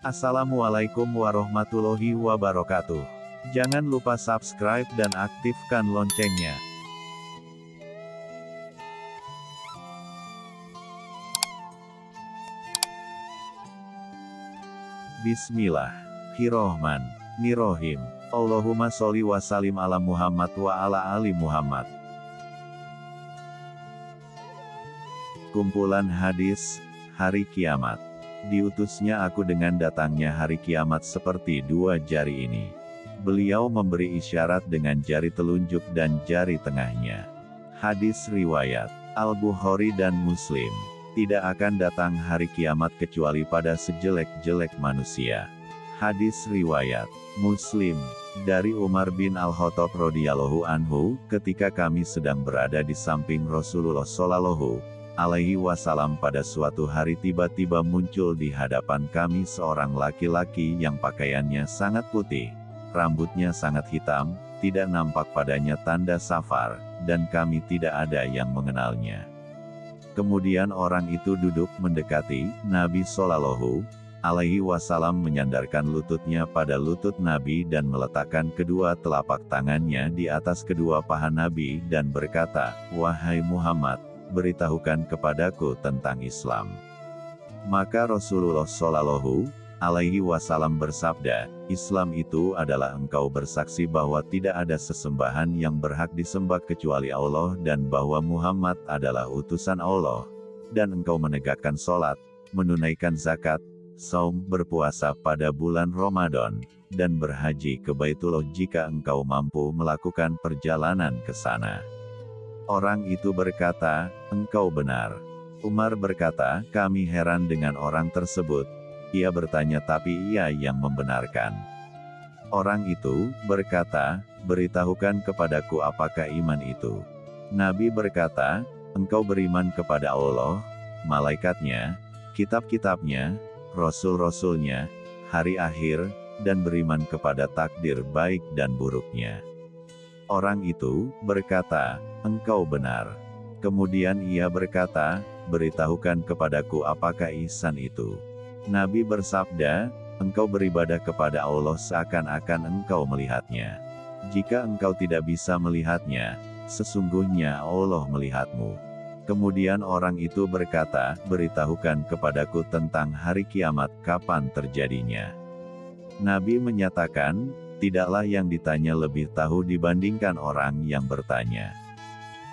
Assalamualaikum warahmatullahi wabarakatuh. Jangan lupa subscribe dan aktifkan loncengnya. Bismillahirrohmanirrohim. Allahumma sholli wa salim ala Muhammad wa ala ali Muhammad. Kumpulan hadis, Hari Kiamat. Diutusnya aku dengan datangnya hari kiamat seperti dua jari ini. Beliau memberi isyarat dengan jari telunjuk dan jari tengahnya. Hadis Riwayat Al-Bukhari dan Muslim. Tidak akan datang hari kiamat kecuali pada sejelek-jelek manusia. Hadis Riwayat Muslim dari Umar bin Al-Khattab radhiyallahu anhu, ketika kami sedang berada di samping Rasulullah Shallallahu alaihi wasallam pada suatu hari tiba-tiba muncul di hadapan kami seorang laki-laki yang pakaiannya sangat putih, rambutnya sangat hitam, tidak nampak padanya tanda safar, dan kami tidak ada yang mengenalnya. Kemudian orang itu duduk mendekati Nabi Shallallahu alaihi wasallam menyandarkan lututnya pada lutut Nabi dan meletakkan kedua telapak tangannya di atas kedua paha Nabi dan berkata, Wahai Muhammad, beritahukan kepadaku tentang Islam. Maka Rasulullah Shallallahu alaihi wasallam bersabda, Islam itu adalah engkau bersaksi bahwa tidak ada sesembahan yang berhak disembah kecuali Allah dan bahwa Muhammad adalah utusan Allah. Dan engkau menegakkan sholat, menunaikan zakat, saum, berpuasa pada bulan Ramadan, dan berhaji ke Baitullah jika engkau mampu melakukan perjalanan ke sana. Orang itu berkata, engkau benar. Umar berkata, kami heran dengan orang tersebut, ia bertanya tapi ia yang membenarkan. Orang itu berkata, beritahukan kepadaku apakah iman itu. Nabi berkata, engkau beriman kepada Allah, malaikatnya, kitab-kitabnya, rasul-rasulnya, hari akhir, dan beriman kepada takdir baik dan buruknya. Orang itu berkata, engkau benar. Kemudian ia berkata, beritahukan kepadaku apakah ihsan itu. Nabi bersabda, engkau beribadah kepada Allah seakan-akan engkau melihatnya. Jika engkau tidak bisa melihatnya, sesungguhnya Allah melihatmu. Kemudian orang itu berkata, beritahukan kepadaku tentang hari kiamat kapan terjadinya. Nabi menyatakan, tidaklah yang ditanya lebih tahu dibandingkan orang yang bertanya.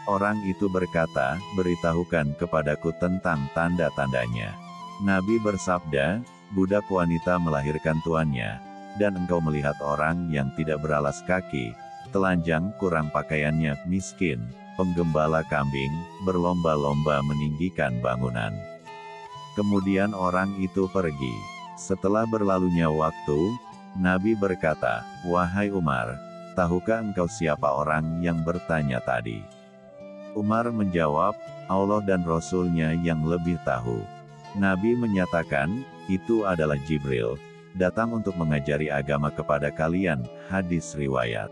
Orang itu berkata, beritahukan kepadaku tentang tanda-tandanya. Nabi bersabda, budak wanita melahirkan tuannya, dan engkau melihat orang yang tidak beralas kaki, telanjang kurang pakaiannya, miskin, penggembala kambing, berlomba-lomba meninggikan bangunan. Kemudian orang itu pergi. Setelah berlalunya waktu, Nabi berkata, Wahai Umar, tahukah engkau siapa orang yang bertanya tadi? Umar menjawab, Allah dan Rasulnya yang lebih tahu. Nabi menyatakan, itu adalah Jibril, datang untuk mengajari agama kepada kalian, hadis riwayat.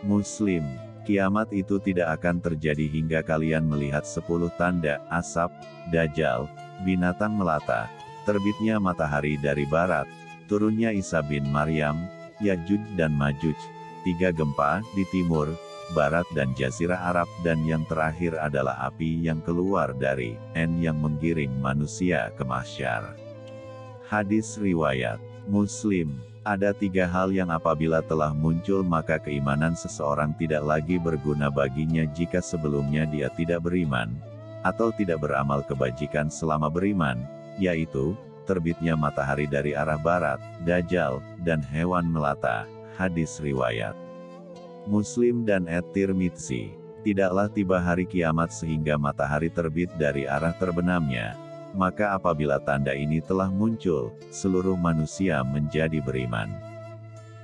Muslim, kiamat itu tidak akan terjadi hingga kalian melihat sepuluh tanda, asap, dajjal, binatang melata, terbitnya matahari dari barat, turunnya Isa bin Maryam, Yajuj dan Majuj, tiga gempa di timur, barat dan jazirah Arab dan yang terakhir adalah api yang keluar dari N yang menggiring manusia ke mahsyar. Hadis Riwayat Muslim ada tiga hal yang apabila telah muncul maka keimanan seseorang tidak lagi berguna baginya jika sebelumnya dia tidak beriman, atau tidak beramal kebajikan selama beriman, yaitu, terbitnya matahari dari arah barat, dajjal, dan hewan melata. Hadis Riwayat Muslim dan At-Tirmidzi. Tidaklah tiba hari kiamat sehingga matahari terbit dari arah terbenamnya. Maka apabila tanda ini telah muncul, seluruh manusia menjadi beriman.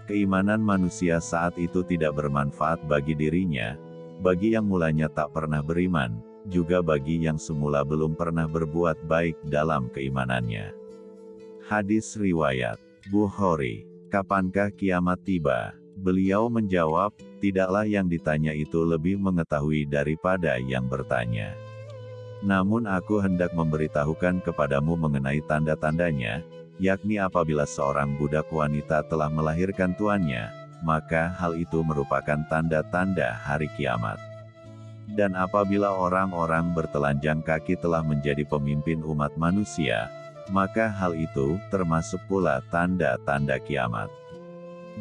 Keimanan manusia saat itu tidak bermanfaat bagi dirinya, bagi yang mulanya tak pernah beriman, juga bagi yang semula belum pernah berbuat baik dalam keimanannya. Hadis Riwayat Bukhari Kapankah kiamat tiba? Beliau menjawab, tidaklah yang ditanya itu lebih mengetahui daripada yang bertanya. Namun aku hendak memberitahukan kepadamu mengenai tanda-tandanya, yakni apabila seorang budak wanita telah melahirkan tuannya, maka hal itu merupakan tanda-tanda hari kiamat. Dan apabila orang-orang bertelanjang kaki telah menjadi pemimpin umat manusia, maka hal itu termasuk pula tanda-tanda kiamat.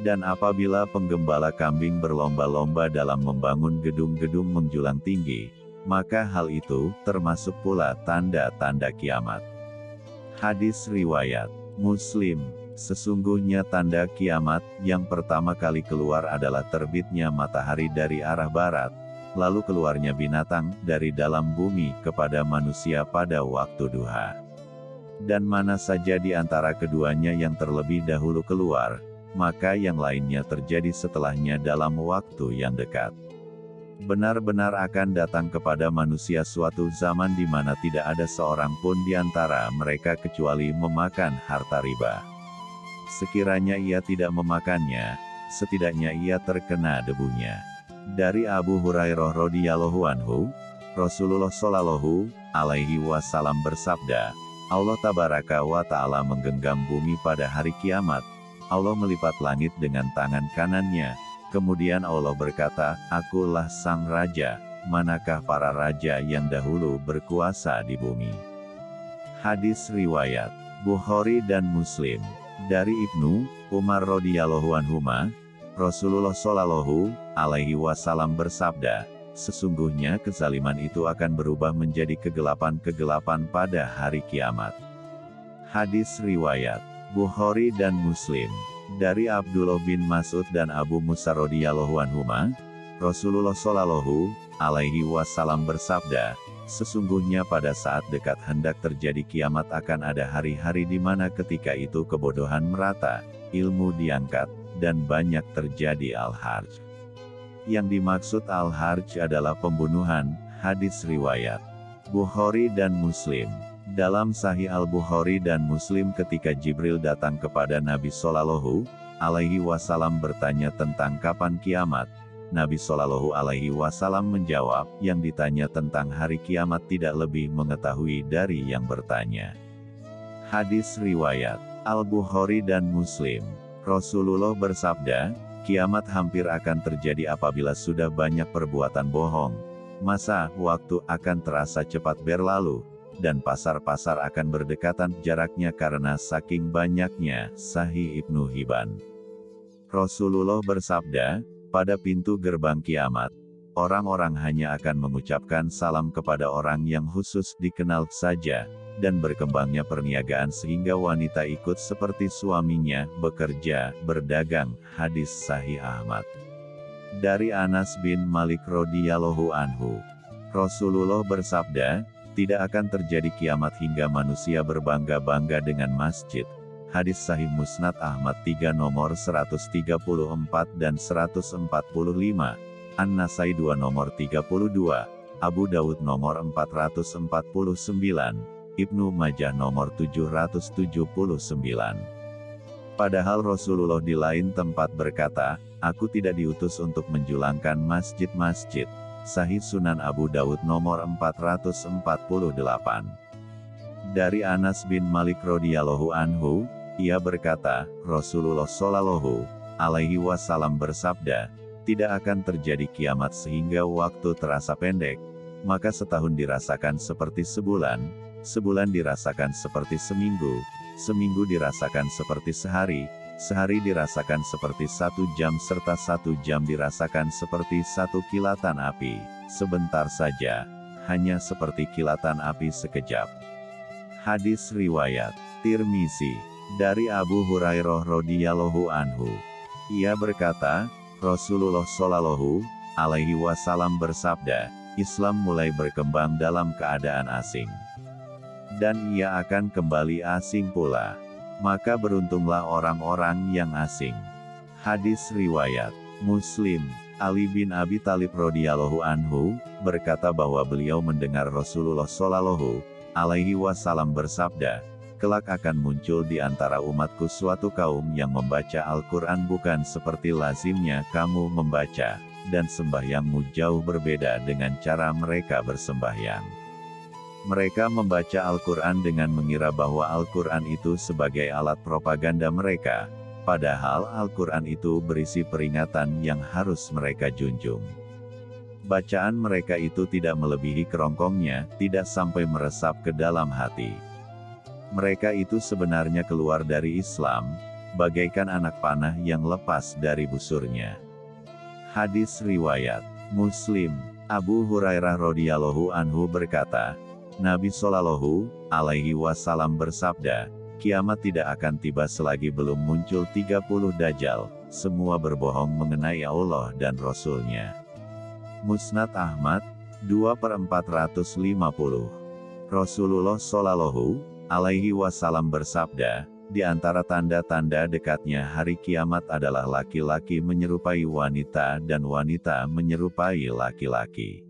Dan apabila penggembala kambing berlomba-lomba dalam membangun gedung-gedung menjulang tinggi, maka hal itu termasuk pula tanda-tanda kiamat. Hadis riwayat Muslim, sesungguhnya tanda kiamat yang pertama kali keluar adalah terbitnya matahari dari arah barat, lalu keluarnya binatang dari dalam bumi kepada manusia pada waktu duha. Dan mana saja di antara keduanya yang terlebih dahulu keluar, maka yang lainnya terjadi setelahnya dalam waktu yang dekat. Benar-benar akan datang kepada manusia suatu zaman di mana tidak ada seorang pun di antara mereka kecuali memakan harta riba. Sekiranya ia tidak memakannya, setidaknya ia terkena debunya. Dari Abu Hurairah radhiyallahu anhu, Rasulullah shallallahu alaihi wasallam bersabda, Allah tabaraka wa taala menggenggam bumi pada hari kiamat. Allah melipat langit dengan tangan kanannya, Kemudian Allah berkata, Akulah sang raja, manakah para raja yang dahulu berkuasa di bumi. Hadis Riwayat, Bukhari dan Muslim, dari Ibnu, Umar radhiyallahu anhuma, Rasulullah shallallahu alaihi wasallam bersabda, sesungguhnya kezaliman itu akan berubah menjadi kegelapan-kegelapan pada hari kiamat. Hadis Riwayat, Bukhari dan Muslim. Dari Abdullah bin Mas'ud dan Abu Musa radhiyallahu anhuma, Rasulullah shallallahu alaihi wasallam bersabda, sesungguhnya pada saat dekat hendak terjadi kiamat akan ada hari-hari di mana ketika itu kebodohan merata, ilmu diangkat, dan banyak terjadi al-harj. Yang dimaksud al-harj adalah pembunuhan, hadis riwayat Bukhari dan Muslim. Dalam Sahih Al-Bukhari dan Muslim ketika Jibril datang kepada Nabi Shallallahu alaihi wasallam bertanya tentang kapan kiamat, Nabi Shallallahu alaihi wasallam menjawab, yang ditanya tentang hari kiamat tidak lebih mengetahui dari yang bertanya. Hadis riwayat Al-Bukhari dan Muslim. Rasulullah bersabda, kiamat hampir akan terjadi apabila sudah banyak perbuatan bohong. Masa waktu akan terasa cepat berlalu, dan pasar-pasar akan berdekatan jaraknya karena saking banyaknya, Sahih Ibnu Hibban. Rasulullah bersabda, pada pintu gerbang kiamat, orang-orang hanya akan mengucapkan salam kepada orang yang khusus dikenal saja, dan berkembangnya perniagaan sehingga wanita ikut seperti suaminya, bekerja, berdagang, hadis Sahih Ahmad. Dari Anas bin Malik radhiyallahu anhu, Rasulullah bersabda, tidak akan terjadi kiamat hingga manusia berbangga-bangga dengan masjid. Hadis Sahih Musnad Ahmad 3 nomor 134 dan 145. An-Nasai 2 nomor 32. Abu Dawud nomor 449. Ibnu Majah nomor 779. Padahal Rasulullah di lain tempat berkata, Aku tidak diutus untuk menjulangkan masjid-masjid. Sahih Sunan Abu Daud nomor 448. Dari Anas bin Malik radhiyallahu anhu, ia berkata, Rasulullah shallallahu alaihi wasallam bersabda, tidak akan terjadi kiamat sehingga waktu terasa pendek, maka setahun dirasakan seperti sebulan, sebulan dirasakan seperti seminggu, seminggu dirasakan seperti sehari, Sehari dirasakan seperti satu jam serta satu jam dirasakan seperti satu kilatan api, sebentar saja, hanya seperti kilatan api sekejap. Hadis Riwayat, Tirmisi, dari Abu Hurairah radhiyallahu anhu. Ia berkata, Rasulullah shallallahu alaihi wasallam bersabda, Islam mulai berkembang dalam keadaan asing. Dan ia akan kembali asing pula maka beruntunglah orang-orang yang asing. Hadis Riwayat Muslim, Ali bin Abi Talib radhiyallahu anhu, berkata bahwa beliau mendengar Rasulullah shallallahu alaihi wasallam bersabda, kelak akan muncul di antara umatku suatu kaum yang membaca Al-Quran bukan seperti lazimnya kamu membaca, dan sembahyangmu jauh berbeda dengan cara mereka bersembahyang. Mereka membaca Al-Quran dengan mengira bahwa Al-Quran itu sebagai alat propaganda mereka, padahal Al-Quran itu berisi peringatan yang harus mereka junjung. Bacaan mereka itu tidak melebihi kerongkongnya, tidak sampai meresap ke dalam hati. Mereka itu sebenarnya keluar dari Islam, bagaikan anak panah yang lepas dari busurnya. Hadis Riwayat Muslim Abu Hurairah radhiyallahu anhu berkata, Nabi Shallallahu alaihi wasallam bersabda, kiamat tidak akan tiba selagi belum muncul 30 dajjal, semua berbohong mengenai Allah dan Rasulnya. Musnad Ahmad, 2 per 450. Rasulullah Shallallahu alaihi wasallam bersabda, di antara tanda-tanda dekatnya hari kiamat adalah laki-laki menyerupai wanita dan wanita menyerupai laki-laki.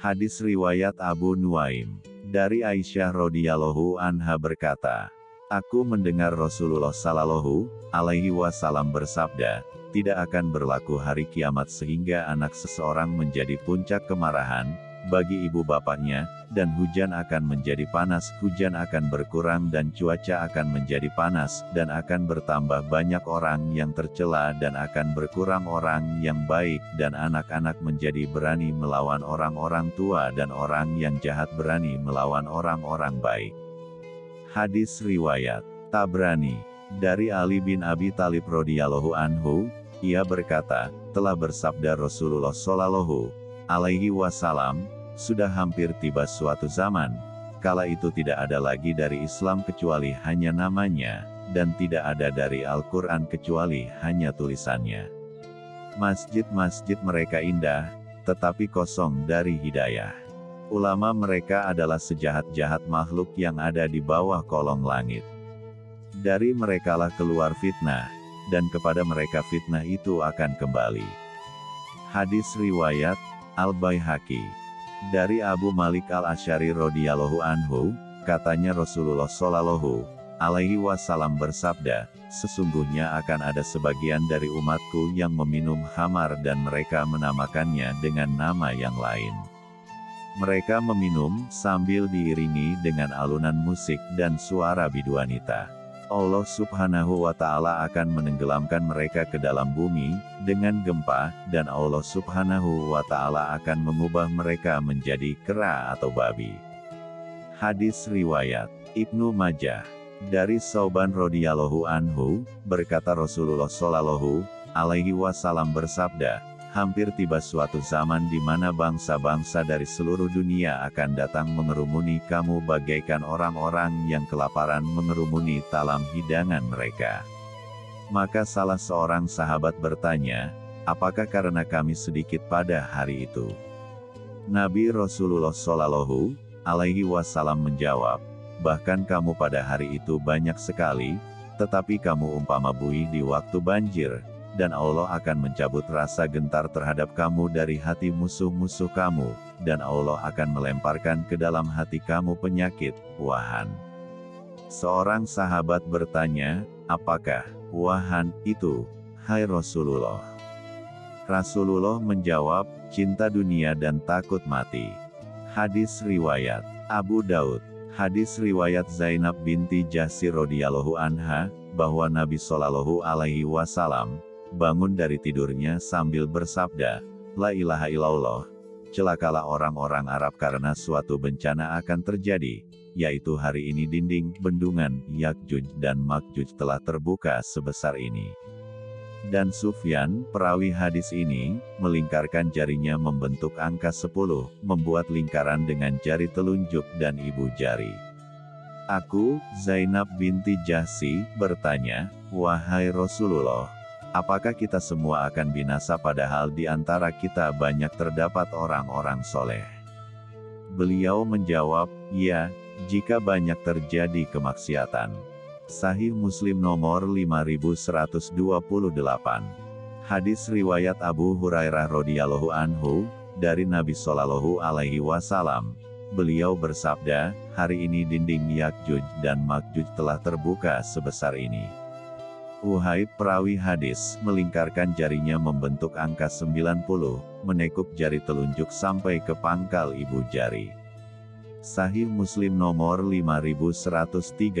Hadis riwayat Abu Nuaim. Dari Aisyah radhiyallahu anha berkata, Aku mendengar Rasulullah sallallahu alaihi wasallam bersabda, tidak akan berlaku hari kiamat sehingga anak seseorang menjadi puncak kemarahan, bagi ibu bapaknya, dan hujan akan menjadi panas, hujan akan berkurang dan cuaca akan menjadi panas, dan akan bertambah banyak orang yang tercela dan akan berkurang orang yang baik, dan anak-anak menjadi berani melawan orang-orang tua dan orang yang jahat berani melawan orang-orang baik. Hadis Riwayat Tabrani Dari Ali bin Abi Talib radhiyallahu anhu, ia berkata, telah bersabda Rasulullah Shallallahu alaihi wasallam, sudah hampir tiba suatu zaman, kala itu tidak ada lagi dari Islam kecuali hanya namanya, dan tidak ada dari Al-Quran kecuali hanya tulisannya. Masjid-masjid mereka indah, tetapi kosong dari hidayah. Ulama mereka adalah sejahat-jahat makhluk yang ada di bawah kolong langit. Dari merekalah keluar fitnah, dan kepada mereka fitnah itu akan kembali. Hadis Riwayat, Al-Baihaqi. Dari Abu Malik Al-Asyari radhiyallahu anhu, katanya Rasulullah shallallahu alaihi wasallam bersabda, sesungguhnya akan ada sebagian dari umatku yang meminum hamar dan mereka menamakannya dengan nama yang lain. Mereka meminum sambil diiringi dengan alunan musik dan suara biduanita. Allah subhanahu wa ta'ala akan menenggelamkan mereka ke dalam bumi, dengan gempa, dan Allah subhanahu wa ta'ala akan mengubah mereka menjadi kera atau babi. Hadis Riwayat Ibnu Majah Dari Sauban radhiyallahu anhu, berkata Rasulullah shallallahu alaihi wasallam bersabda, hampir tiba suatu zaman di mana bangsa-bangsa dari seluruh dunia akan datang mengerumuni kamu bagaikan orang-orang yang kelaparan mengerumuni talam hidangan mereka. Maka salah seorang sahabat bertanya, apakah karena kami sedikit pada hari itu? Nabi Rasulullah Shallallahu alaihi wasallam menjawab, bahkan kamu pada hari itu banyak sekali, tetapi kamu umpama bui di waktu banjir, dan Allah akan mencabut rasa gentar terhadap kamu dari hati musuh-musuh kamu, dan Allah akan melemparkan ke dalam hati kamu penyakit, wahan. Seorang sahabat bertanya, apakah wahan itu, hai Rasulullah? Rasulullah menjawab, cinta dunia dan takut mati. Hadis Riwayat Abu Daud Hadis Riwayat Zainab binti Jasir radhiyallahu anha, bahwa Nabi Shallallahu alaihi wasallam bangun dari tidurnya sambil bersabda, La ilaha illallah. Celakalah orang-orang Arab karena suatu bencana akan terjadi, yaitu hari ini dinding, bendungan, Yakjuj dan Makjuj telah terbuka sebesar ini. Dan Sufyan, perawi hadis ini, melingkarkan jarinya membentuk angka 10, membuat lingkaran dengan jari telunjuk dan ibu jari. Aku, Zainab binti Jahsi, bertanya, Wahai Rasulullah, Apakah kita semua akan binasa padahal di antara kita banyak terdapat orang-orang soleh? Beliau menjawab, ya, jika banyak terjadi kemaksiatan. Sahih Muslim nomor 5128. Hadis riwayat Abu Hurairah radhiyallahu anhu dari Nabi Shallallahu alaihi wasallam. Beliau bersabda, hari ini dinding Yakjuj dan Makjuj telah terbuka sebesar ini. Uhai perawi hadis, melingkarkan jarinya membentuk angka 90, menekuk jari telunjuk sampai ke pangkal ibu jari. Sahih Muslim nomor 5130.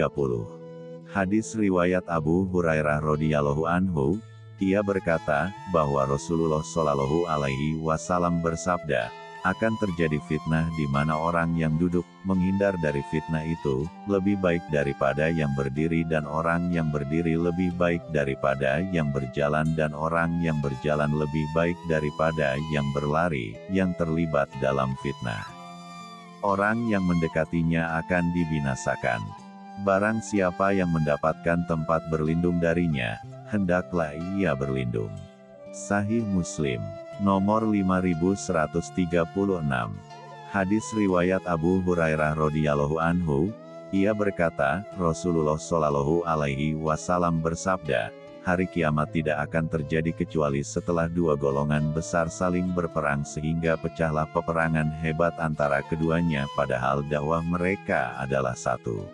Hadis riwayat Abu Hurairah radhiyallahu anhu, ia berkata bahwa Rasulullah Shallallahu alaihi wasallam bersabda, akan terjadi fitnah di mana orang yang duduk menghindar dari fitnah itu lebih baik daripada yang berdiri dan orang yang berdiri lebih baik daripada yang berjalan dan orang yang berjalan lebih baik daripada yang berlari yang terlibat dalam fitnah. Orang yang mendekatinya akan dibinasakan. Barang siapa yang mendapatkan tempat berlindung darinya, hendaklah ia berlindung. Sahih Muslim nomor 5136. Hadis riwayat Abu Hurairah radhiyallahu anhu, ia berkata, Rasulullah shallallahu alaihi wasallam bersabda, hari kiamat tidak akan terjadi kecuali setelah dua golongan besar saling berperang sehingga pecahlah peperangan hebat antara keduanya padahal dakwah mereka adalah satu.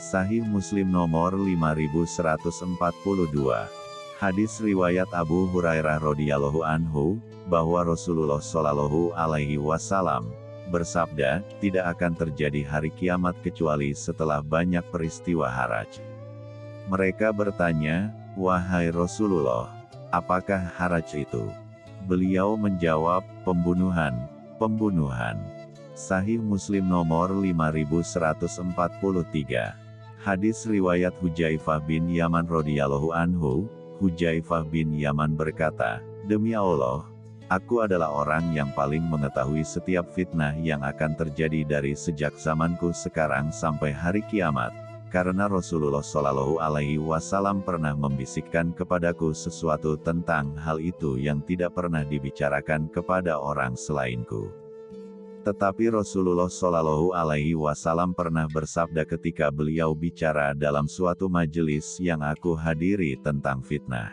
Sahih Muslim nomor 5142 Hadis riwayat Abu Hurairah radhiyallahu anhu bahwa Rasulullah shallallahu alaihi wasallam bersabda, tidak akan terjadi hari kiamat kecuali setelah banyak peristiwa haraj. Mereka bertanya, wahai Rasulullah, apakah haraj itu? Beliau menjawab, pembunuhan, pembunuhan. Sahih Muslim nomor 5143. Hadis riwayat Hujaifah bin Yaman radhiyallahu anhu, Hujaifah bin Yaman berkata, Demi Allah, aku adalah orang yang paling mengetahui setiap fitnah yang akan terjadi dari sejak zamanku sekarang sampai hari kiamat, karena Rasulullah Shallallahu Alaihi Wasallam pernah membisikkan kepadaku sesuatu tentang hal itu yang tidak pernah dibicarakan kepada orang selainku. Tetapi Rasulullah Shallallahu Alaihi Wasallam pernah bersabda ketika beliau bicara dalam suatu majelis yang aku hadiri tentang fitnah.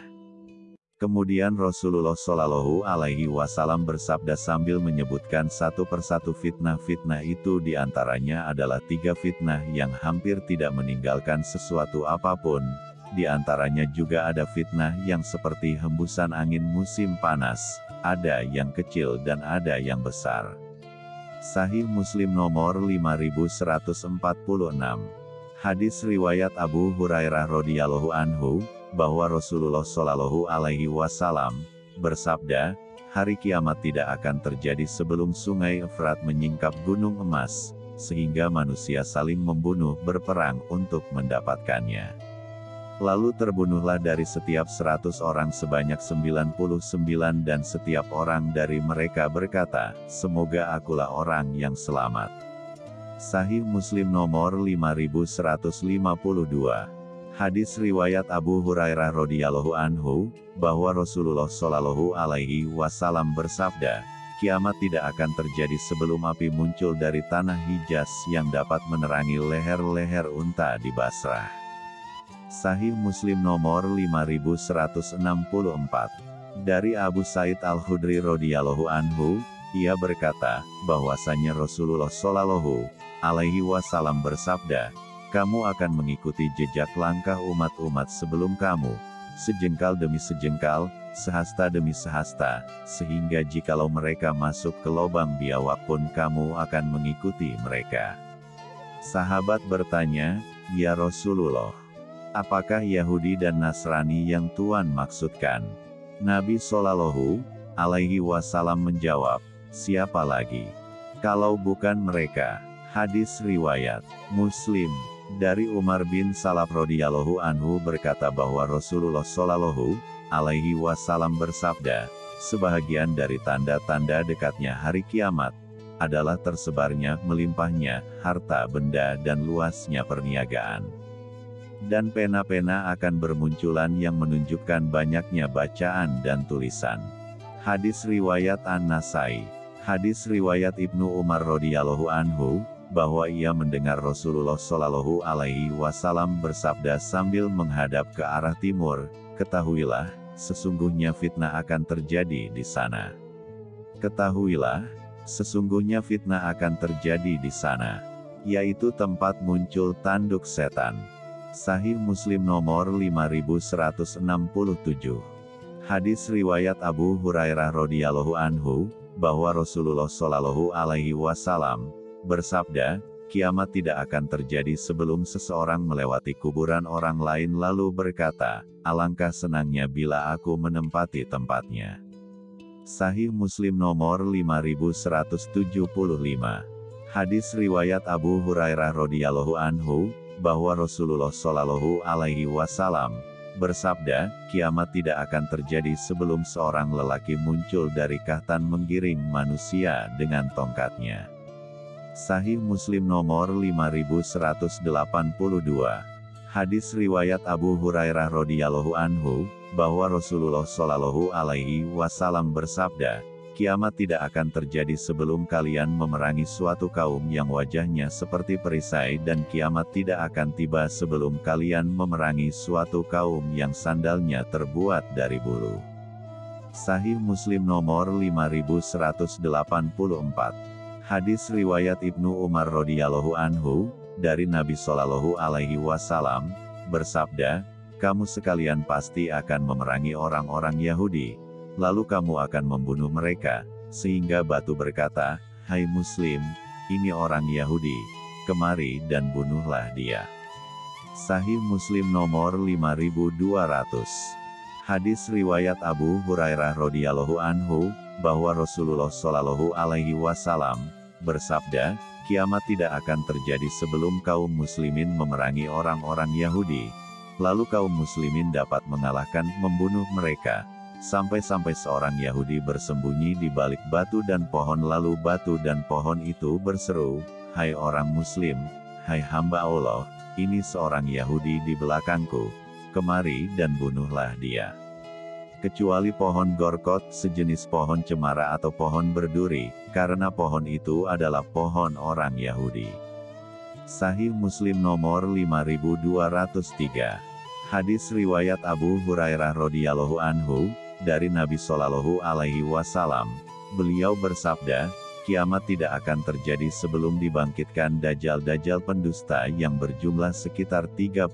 Kemudian Rasulullah Shallallahu Alaihi Wasallam bersabda sambil menyebutkan satu persatu fitnah-fitnah itu di antaranya adalah tiga fitnah yang hampir tidak meninggalkan sesuatu apa pun. Di antaranya juga ada fitnah yang seperti hembusan angin musim panas, ada yang kecil dan ada yang besar. Sahih Muslim nomor 5146. Hadis riwayat Abu Hurairah radhiyallahu anhu bahwa Rasulullah shallallahu alaihi wasallam bersabda, hari kiamat tidak akan terjadi sebelum sungai Efrat menyingkap gunung emas, sehingga manusia saling membunuh berperang untuk mendapatkannya. Lalu terbunuhlah dari setiap seratus orang sebanyak 99 dan setiap orang dari mereka berkata, semoga akulah orang yang selamat. Sahih Muslim nomor 5152. Hadis riwayat Abu Hurairah radhiyallahu anhu bahwa Rasulullah shallallahu alaihi wasallam bersabda, kiamat tidak akan terjadi sebelum api muncul dari tanah Hijaz yang dapat menerangi leher-leher unta di Basrah. Sahih Muslim nomor 5164. Dari Abu Said Al-Khudri radhiyallahu anhu, ia berkata, bahwasanya Rasulullah shallallahu alaihi wasallam bersabda, kamu akan mengikuti jejak langkah umat-umat sebelum kamu, sejengkal demi sejengkal, sehasta demi sehasta, sehingga jikalau mereka masuk ke lubang biawak pun kamu akan mengikuti mereka. Sahabat bertanya, Ya Rasulullah, Apakah Yahudi dan Nasrani yang Tuhan maksudkan? Nabi Shallallahu alaihi wasallam menjawab, siapa lagi? Kalau bukan mereka. Hadis riwayat Muslim dari Umar bin Salab radhiyallahu anhu berkata bahwa Rasulullah Shallallahu alaihi wasallam bersabda, sebahagian dari tanda-tanda dekatnya hari kiamat adalah tersebarnya melimpahnya harta benda dan luasnya perniagaan dan pena-pena akan bermunculan yang menunjukkan banyaknya bacaan dan tulisan. Hadis riwayat An-Nasai. Hadis riwayat Ibnu Umar radhiyallahu anhu bahwa ia mendengar Rasulullah shallallahu alaihi wasallam bersabda sambil menghadap ke arah timur, "Ketahuilah, sesungguhnya fitnah akan terjadi di sana." Ketahuilah, sesungguhnya fitnah akan terjadi di sana, yaitu tempat muncul tanduk setan. Sahih Muslim nomor 5167. Hadis riwayat Abu Hurairah radhiyallahu anhu bahwa Rasulullah shallallahu alaihi wasallam bersabda, kiamat tidak akan terjadi sebelum seseorang melewati kuburan orang lain lalu berkata, alangkah senangnya bila aku menempati tempatnya. Sahih Muslim nomor 5175. Hadis riwayat Abu Hurairah radhiyallahu anhu bahwa Rasulullah shallallahu alaihi wasallam bersabda, kiamat tidak akan terjadi sebelum seorang lelaki muncul dari kahtan menggiring manusia dengan tongkatnya. Sahih Muslim nomor 5182. Hadis riwayat Abu Hurairah radhiyallahu anhu bahwa Rasulullah shallallahu alaihi wasallam bersabda, kiamat tidak akan terjadi sebelum kalian memerangi suatu kaum yang wajahnya seperti perisai dan kiamat tidak akan tiba sebelum kalian memerangi suatu kaum yang sandalnya terbuat dari bulu. Sahih Muslim nomor 5184. Hadis riwayat Ibnu Umar radhiyallahu anhu dari Nabi Shallallahu alaihi wasallam bersabda, "Kamu sekalian pasti akan memerangi orang-orang Yahudi." Lalu kamu akan membunuh mereka, sehingga batu berkata, Hai Muslim, ini orang Yahudi, kemari dan bunuhlah dia. Sahih Muslim nomor 5200 Hadis riwayat Abu Hurairah radhiyallahu anhu, bahwa Rasulullah shallallahu alaihi wasallam bersabda, kiamat tidak akan terjadi sebelum kaum muslimin memerangi orang-orang Yahudi. Lalu kaum muslimin dapat mengalahkan membunuh mereka, Sampai-sampai seorang Yahudi bersembunyi di balik batu dan pohon lalu batu dan pohon itu berseru, Hai orang Muslim, hai hamba Allah, ini seorang Yahudi di belakangku, kemari dan bunuhlah dia. Kecuali pohon gorkot, sejenis pohon cemara atau pohon berduri, karena pohon itu adalah pohon orang Yahudi. Sahih Muslim nomor 5203 Hadis riwayat Abu Hurairah radhiyallahu anhu, dari Nabi Shallallahu Alaihi Wasallam, beliau bersabda, kiamat tidak akan terjadi sebelum dibangkitkan dajjal-dajjal pendusta yang berjumlah sekitar 30,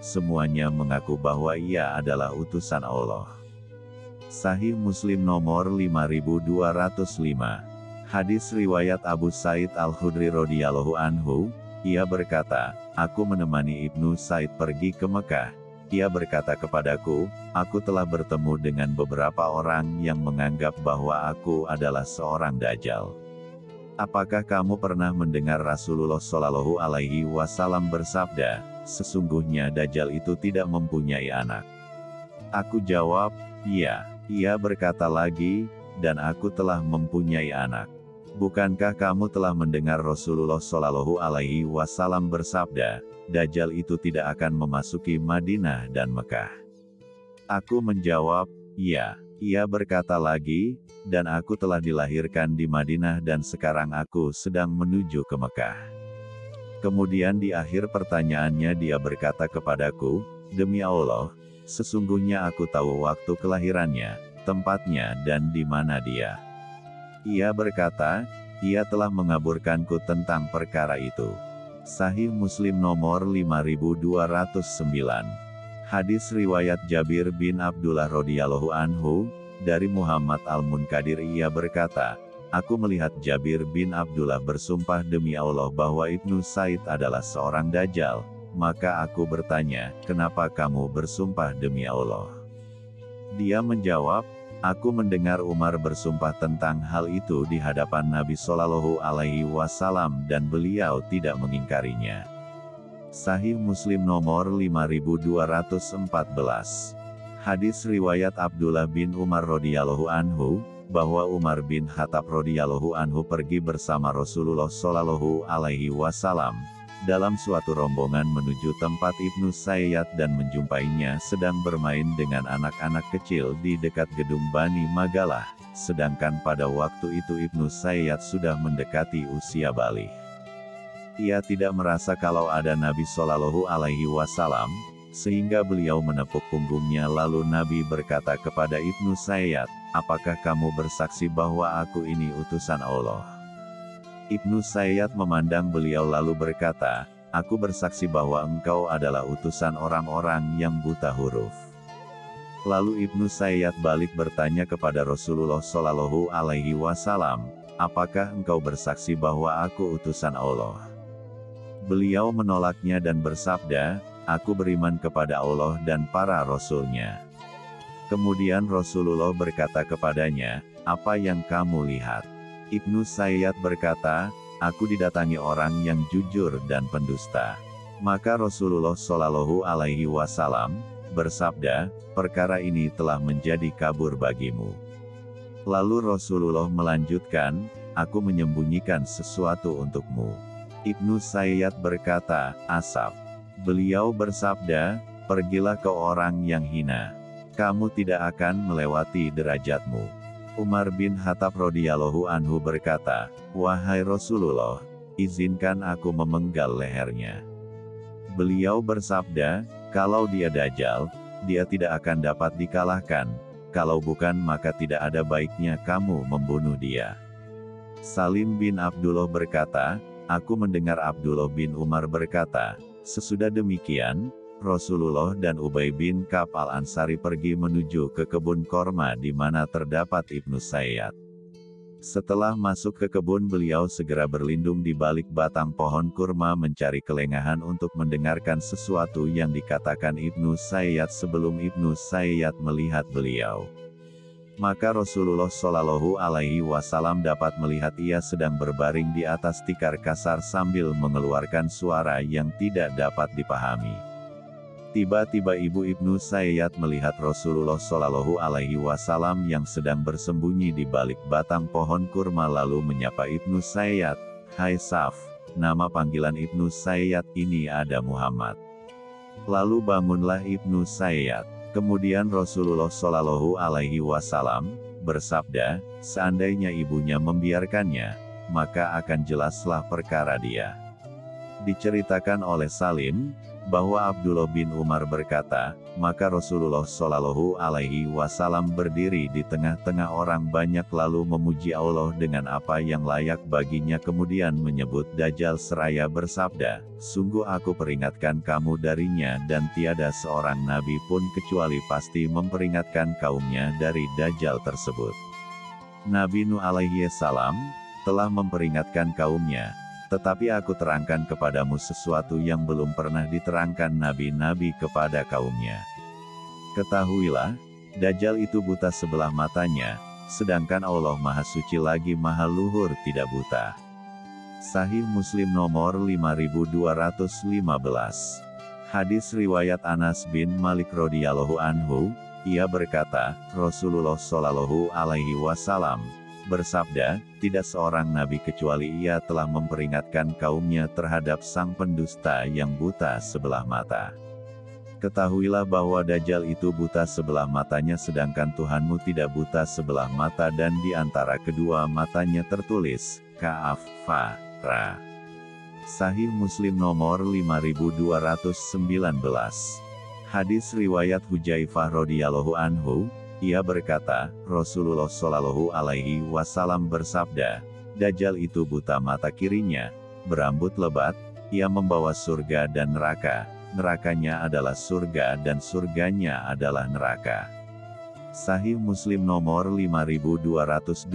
semuanya mengaku bahwa ia adalah utusan Allah. Sahih Muslim nomor 5205. Hadis riwayat Abu Said Al-Khudri radhiyallahu anhu, ia berkata, Aku menemani Ibnu Said pergi ke Mekah, ia berkata kepadaku, aku telah bertemu dengan beberapa orang yang menganggap bahwa aku adalah seorang dajjal. Apakah kamu pernah mendengar Rasulullah Shallallahu Alaihi Wasallam bersabda, sesungguhnya dajjal itu tidak mempunyai anak? Aku jawab, iya. Ia berkata lagi, dan aku telah mempunyai anak. Bukankah kamu telah mendengar Rasulullah Shallallahu Alaihi Wasallam bersabda, Dajjal itu tidak akan memasuki Madinah dan Mekah. Aku menjawab, ya. Ia berkata lagi, dan aku telah dilahirkan di Madinah dan sekarang aku sedang menuju ke Mekah. Kemudian di akhir pertanyaannya dia berkata kepadaku, Demi Allah, sesungguhnya aku tahu waktu kelahirannya, tempatnya dan di mana dia. Ia berkata, ia telah mengaburkanku tentang perkara itu. Sahih Muslim nomor 5209. Hadis riwayat Jabir bin Abdullah radhiyallahu anhu dari Muhammad Al-Munkadir ia berkata, Aku melihat Jabir bin Abdullah bersumpah demi Allah bahwa Ibnu Said adalah seorang dajjal, maka aku bertanya, kenapa kamu bersumpah demi Allah? Dia menjawab, Aku mendengar Umar bersumpah tentang hal itu di hadapan Nabi Shallallahu Alaihi Wasallam dan beliau tidak mengingkarinya. Sahih Muslim nomor 5214. Hadis riwayat Abdullah bin Umar radhiyallahu anhu bahwa Umar bin Khattab radhiyallahu anhu pergi bersama Rasulullah Shallallahu alaihi wasallam dalam suatu rombongan menuju tempat Ibnu Sayyad dan menjumpainya sedang bermain dengan anak-anak kecil di dekat gedung Bani Magalah, sedangkan pada waktu itu Ibnu Sayyad sudah mendekati usia balik. Ia tidak merasa kalau ada Nabi Shallallahu Alaihi Wasallam, sehingga beliau menepuk punggungnya lalu Nabi berkata kepada Ibnu Sayyad, apakah kamu bersaksi bahwa aku ini utusan Allah? Ibnu Sayyad memandang beliau lalu berkata, Aku bersaksi bahwa engkau adalah utusan orang-orang yang buta huruf. Lalu Ibnu Sayyad balik bertanya kepada Rasulullah Shallallahu Alaihi Wasallam, apakah engkau bersaksi bahwa aku utusan Allah? Beliau menolaknya dan bersabda, aku beriman kepada Allah dan para rasulnya. Kemudian Rasulullah berkata kepadanya, apa yang kamu lihat? Ibnu Sayyad berkata, aku didatangi orang yang jujur dan pendusta. Maka Rasulullah Shallallahu Alaihi Wasallam bersabda, perkara ini telah menjadi kabur bagimu. Lalu Rasulullah melanjutkan, aku menyembunyikan sesuatu untukmu. Ibnu Sayyad berkata, Asap. Beliau bersabda, pergilah ke orang yang hina. Kamu tidak akan melewati derajatmu. Umar bin Khattab radhiyallahu anhu berkata, Wahai Rasulullah, izinkan aku memenggal lehernya. Beliau bersabda, kalau dia dajjal, dia tidak akan dapat dikalahkan, kalau bukan maka tidak ada baiknya kamu membunuh dia. Salim bin Abdullah berkata, Aku mendengar Abdullah bin Umar berkata, sesudah demikian, Rasulullah dan Ubay bin Ka'b al-Ansari pergi menuju ke kebun korma di mana terdapat Ibnu Sayyad. Setelah masuk ke kebun beliau segera berlindung di balik batang pohon kurma mencari kelengahan untuk mendengarkan sesuatu yang dikatakan Ibnu Sayyad sebelum Ibnu Sayyad melihat beliau maka Rasulullah Shallallahu Alaihi Wasallam dapat melihat ia sedang berbaring di atas tikar kasar sambil mengeluarkan suara yang tidak dapat dipahami. Tiba-tiba ibu Ibnu Sayyad melihat Rasulullah Shallallahu Alaihi Wasallam yang sedang bersembunyi di balik batang pohon kurma lalu menyapa Ibnu Sayyad, Hai Saf, nama panggilan Ibnu Sayyad ini ada Muhammad. Lalu bangunlah Ibnu Sayyad. Kemudian Rasulullah Shallallahu Alaihi Wasallam bersabda, seandainya ibunya membiarkannya, maka akan jelaslah perkara dia. Diceritakan oleh Salim, bahwa Abdullah bin Umar berkata, maka Rasulullah Shallallahu Alaihi Wasallam berdiri di tengah-tengah orang banyak lalu memuji Allah dengan apa yang layak baginya kemudian menyebut Dajjal seraya bersabda, sungguh aku peringatkan kamu darinya dan tiada seorang nabi pun kecuali pasti memperingatkan kaumnya dari Dajjal tersebut. Nabi Nuh alaihi salam telah memperingatkan kaumnya, tetapi aku terangkan kepadamu sesuatu yang belum pernah diterangkan nabi-nabi kepada kaumnya. Ketahuilah, Dajjal itu buta sebelah matanya, sedangkan Allah Maha Suci lagi Maha Luhur tidak buta. Sahih Muslim nomor 5215 Hadis riwayat Anas bin Malik radhiyallahu anhu, ia berkata, Rasulullah shallallahu alaihi wasallam bersabda, tidak seorang nabi kecuali ia telah memperingatkan kaumnya terhadap sang pendusta yang buta sebelah mata. Ketahuilah bahwa Dajjal itu buta sebelah matanya sedangkan Tuhanmu tidak buta sebelah mata dan di antara kedua matanya tertulis, Ka'af, Fa, Ra. Sahih Muslim nomor 5219. Hadis riwayat Hujaifah radhiyallahu anhu, ia berkata, Rasulullah Shallallahu Alaihi Wasallam bersabda, Dajjal itu buta mata kirinya, berambut lebat, ia membawa surga dan neraka, nerakanya adalah surga dan surganya adalah neraka. Sahih Muslim nomor 5222.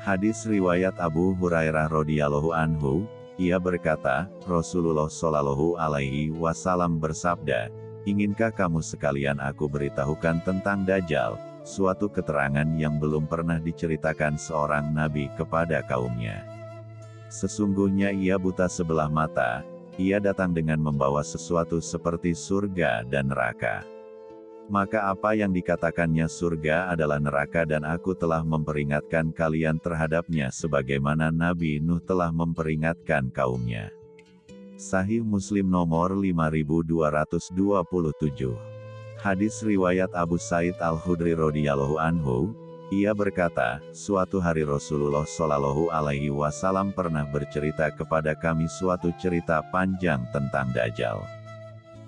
Hadis riwayat Abu Hurairah radhiyallahu anhu, ia berkata, Rasulullah Shallallahu alaihi wasallam bersabda, Inginkah kamu sekalian aku beritahukan tentang Dajjal, suatu keterangan yang belum pernah diceritakan seorang nabi kepada kaumnya. Sesungguhnya ia buta sebelah mata, ia datang dengan membawa sesuatu seperti surga dan neraka. Maka apa yang dikatakannya surga adalah neraka dan aku telah memperingatkan kalian terhadapnya sebagaimana Nabi Nuh telah memperingatkan kaumnya. Sahih Muslim nomor 5227. Hadis riwayat Abu Said Al-Khudri radhiyallahu anhu, ia berkata, suatu hari Rasulullah Shallallahu alaihi wasallam pernah bercerita kepada kami suatu cerita panjang tentang Dajjal.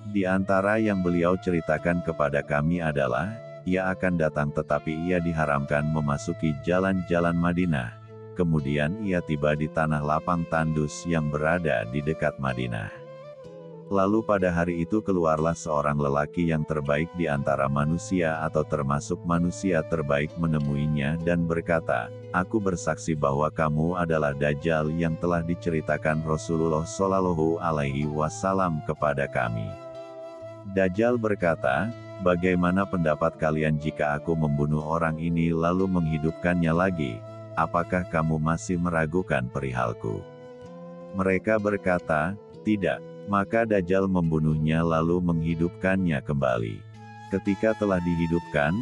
Di antara yang beliau ceritakan kepada kami adalah, ia akan datang tetapi ia diharamkan memasuki jalan-jalan Madinah, Kemudian ia tiba di tanah lapang tandus yang berada di dekat Madinah. Lalu pada hari itu keluarlah seorang lelaki yang terbaik di antara manusia atau termasuk manusia terbaik menemuinya dan berkata, Aku bersaksi bahwa kamu adalah Dajjal yang telah diceritakan Rasulullah Shallallahu Alaihi Wasallam kepada kami. Dajjal berkata, Bagaimana pendapat kalian jika aku membunuh orang ini lalu menghidupkannya lagi? Apakah kamu masih meragukan perihalku? Mereka berkata, Tidak. Maka Dajjal membunuhnya lalu menghidupkannya kembali. Ketika telah dihidupkan,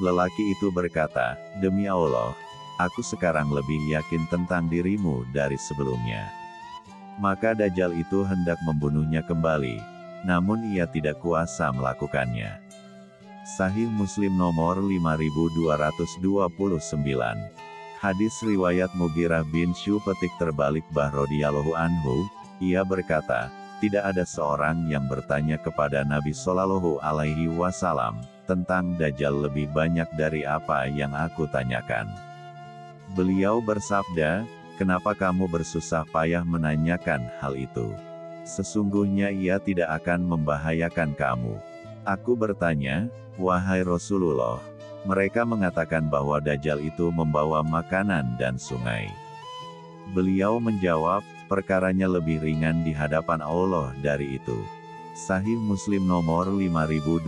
lelaki itu berkata, Demi Allah, aku sekarang lebih yakin tentang dirimu dari sebelumnya. Maka Dajjal itu hendak membunuhnya kembali, namun ia tidak kuasa melakukannya. Sahih Muslim nomor 5229 Hadis riwayat Mugirah bin Syu petik terbalik bah radhiyallahu anhu, ia berkata, tidak ada seorang yang bertanya kepada Nabi Shallallahu Alaihi Wasallam tentang Dajjal lebih banyak dari apa yang aku tanyakan. Beliau bersabda, kenapa kamu bersusah payah menanyakan hal itu? Sesungguhnya ia tidak akan membahayakan kamu. Aku bertanya, wahai Rasulullah, mereka mengatakan bahwa Dajjal itu membawa makanan dan sungai. Beliau menjawab, perkaranya lebih ringan di hadapan Allah dari itu. Sahih Muslim nomor 5231.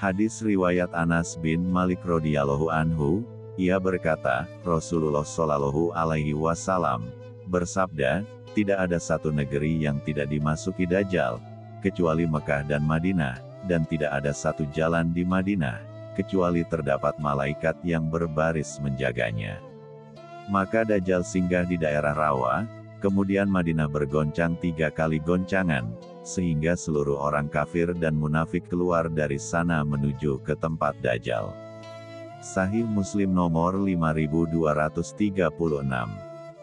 Hadis riwayat Anas bin Malik radhiyallahu anhu, ia berkata, Rasulullah shallallahu alaihi wasallam bersabda, tidak ada satu negeri yang tidak dimasuki dajjal, kecuali Mekah dan Madinah, dan tidak ada satu jalan di Madinah, kecuali terdapat malaikat yang berbaris menjaganya. Maka Dajjal singgah di daerah Rawa, kemudian Madinah bergoncang tiga kali goncangan, sehingga seluruh orang kafir dan munafik keluar dari sana menuju ke tempat Dajjal. Sahih Muslim nomor 5236.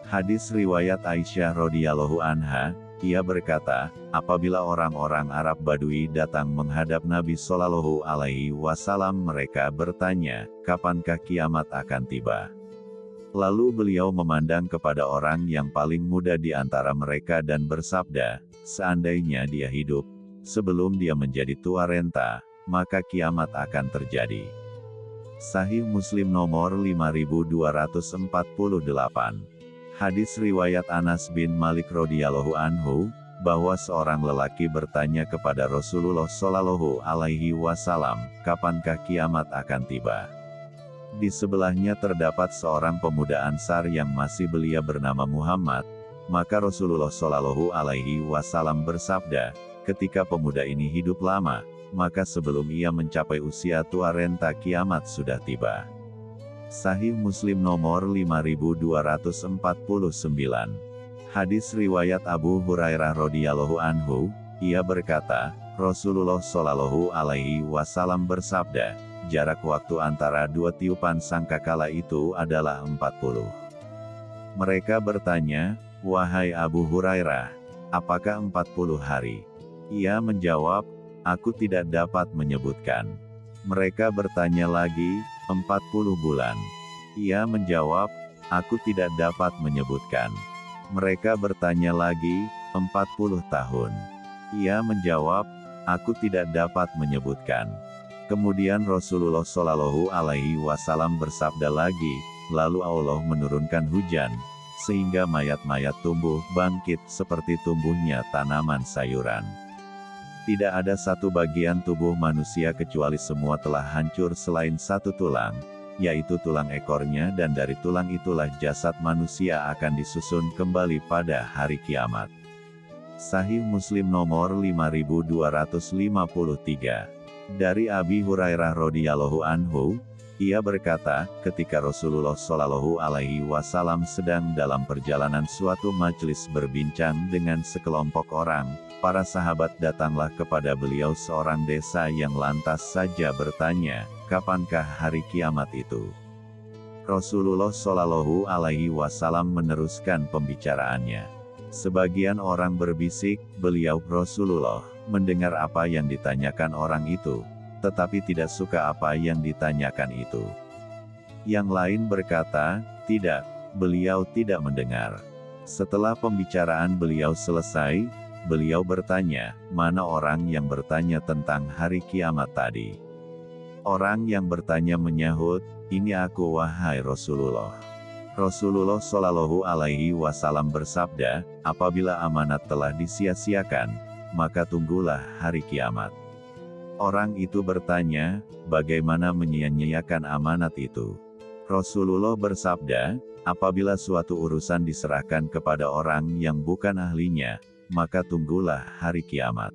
Hadis riwayat Aisyah radhiyallahu anha, ia berkata, apabila orang-orang Arab Badui datang menghadap Nabi Shallallahu alaihi wasallam mereka bertanya, kapankah kiamat akan tiba? Lalu beliau memandang kepada orang yang paling muda di antara mereka dan bersabda, seandainya dia hidup, sebelum dia menjadi tua renta, maka kiamat akan terjadi. Sahih Muslim nomor 5248 Hadis riwayat Anas bin Malik radhiyallahu anhu, bahwa seorang lelaki bertanya kepada Rasulullah Shallallahu alaihi wasallam, kapankah kiamat akan tiba? Di sebelahnya terdapat seorang pemuda Ansar yang masih belia bernama Muhammad. Maka Rasulullah Shallallahu Alaihi Wasallam bersabda, ketika pemuda ini hidup lama, maka sebelum ia mencapai usia tua renta kiamat sudah tiba. Sahih Muslim nomor 5249. Hadis riwayat Abu Hurairah radhiyallahu anhu, ia berkata, Rasulullah Shallallahu alaihi wasallam bersabda, jarak waktu antara dua tiupan sangkakala itu adalah 40. Mereka bertanya, Wahai Abu Hurairah, apakah 40 hari? Ia menjawab, aku tidak dapat menyebutkan. Mereka bertanya lagi, 40 bulan. Ia menjawab, aku tidak dapat menyebutkan. Mereka bertanya lagi, 40 tahun. Ia menjawab, aku tidak dapat menyebutkan. Kemudian Rasulullah Shallallahu Alaihi Wasallam bersabda lagi, lalu Allah menurunkan hujan, sehingga mayat-mayat tumbuh bangkit seperti tumbuhnya tanaman sayuran. Tidak ada satu bagian tubuh manusia kecuali semua telah hancur selain satu tulang, yaitu tulang ekornya dan dari tulang itulah jasad manusia akan disusun kembali pada hari kiamat. Sahih Muslim nomor 5253 dari Abi Hurairah radhiyallahu anhu, ia berkata, ketika Rasulullah Shallallahu alaihi wasallam sedang dalam perjalanan suatu majelis berbincang dengan sekelompok orang, para sahabat datanglah kepada beliau seorang desa yang lantas saja bertanya, kapankah hari kiamat itu? Rasulullah Shallallahu alaihi wasallam meneruskan pembicaraannya. Sebagian orang berbisik, beliau Rasulullah mendengar apa yang ditanyakan orang itu, tetapi tidak suka apa yang ditanyakan itu. Yang lain berkata, tidak, beliau tidak mendengar. Setelah pembicaraan beliau selesai, Beliau bertanya, mana orang yang bertanya tentang hari kiamat tadi? Orang yang bertanya menyahut, ini aku wahai Rasulullah. Rasulullah Shallallahu Alaihi Wasallam bersabda, apabila amanat telah disia-siakan, maka tunggulah hari kiamat. Orang itu bertanya, bagaimana menyia-nyiakan amanat itu? Rasulullah bersabda, apabila suatu urusan diserahkan kepada orang yang bukan ahlinya, maka tunggulah hari kiamat.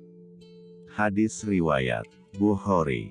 Hadis Riwayat Bukhari